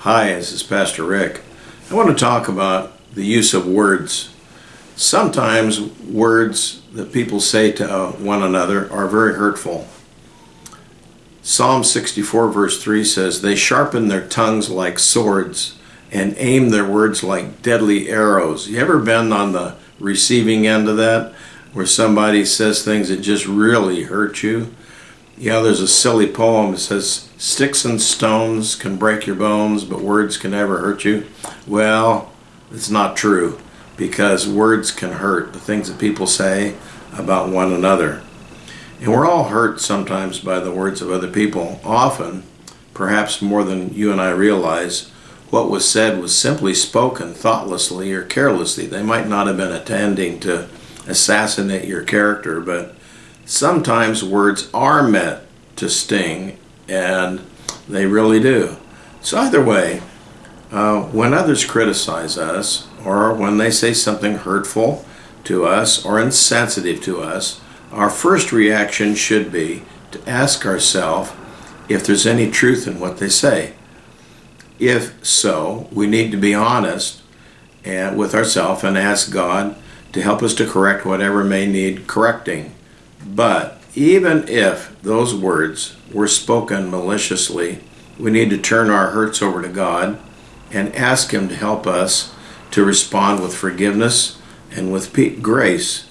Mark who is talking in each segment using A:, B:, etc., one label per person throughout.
A: Hi, this is Pastor Rick. I want to talk about the use of words. Sometimes words that people say to uh, one another are very hurtful. Psalm 64, verse 3 says, They sharpen their tongues like swords and aim their words like deadly arrows. You ever been on the receiving end of that? Where somebody says things that just really hurt you? Yeah, there's a silly poem that says, Sticks and stones can break your bones, but words can never hurt you. Well, it's not true because words can hurt, the things that people say about one another. And we're all hurt sometimes by the words of other people. Often, perhaps more than you and I realize, what was said was simply spoken thoughtlessly or carelessly. They might not have been intending to assassinate your character, but sometimes words are meant to sting, and they really do. So, either way, uh, when others criticize us, or when they say something hurtful to us or insensitive to us, our first reaction should be to ask ourselves if there's any truth in what they say. If so, we need to be honest and with ourselves and ask God to help us to correct whatever may need correcting. But even if those words were spoken maliciously, we need to turn our hurts over to God and ask Him to help us to respond with forgiveness and with grace.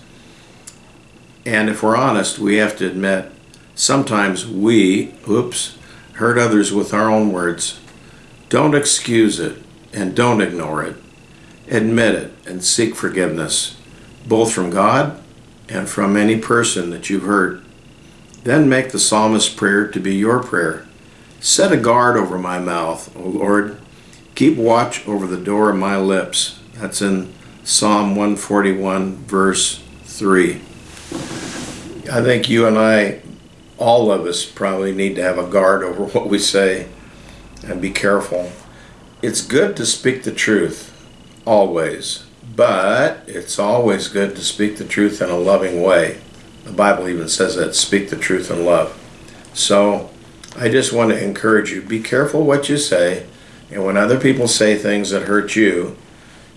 A: And if we're honest, we have to admit sometimes we, oops, hurt others with our own words. Don't excuse it and don't ignore it. Admit it and seek forgiveness, both from God and from any person that you've hurt. Then make the psalmist's prayer to be your prayer. Set a guard over my mouth, O Lord. Keep watch over the door of my lips. That's in Psalm 141, verse 3. I think you and I, all of us, probably need to have a guard over what we say and be careful. It's good to speak the truth, always, but it's always good to speak the truth in a loving way. The Bible even says that speak the truth in love. So I just want to encourage you be careful what you say, and when other people say things that hurt you,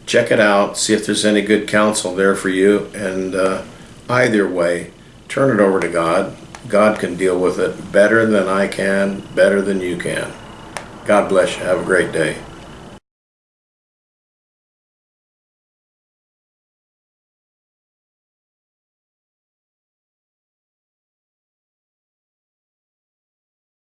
A: check it out, see if there's any good counsel there for you, and uh, either way, turn it over to God. God can deal with it better than I can, better than you can. God bless you. Have a great day.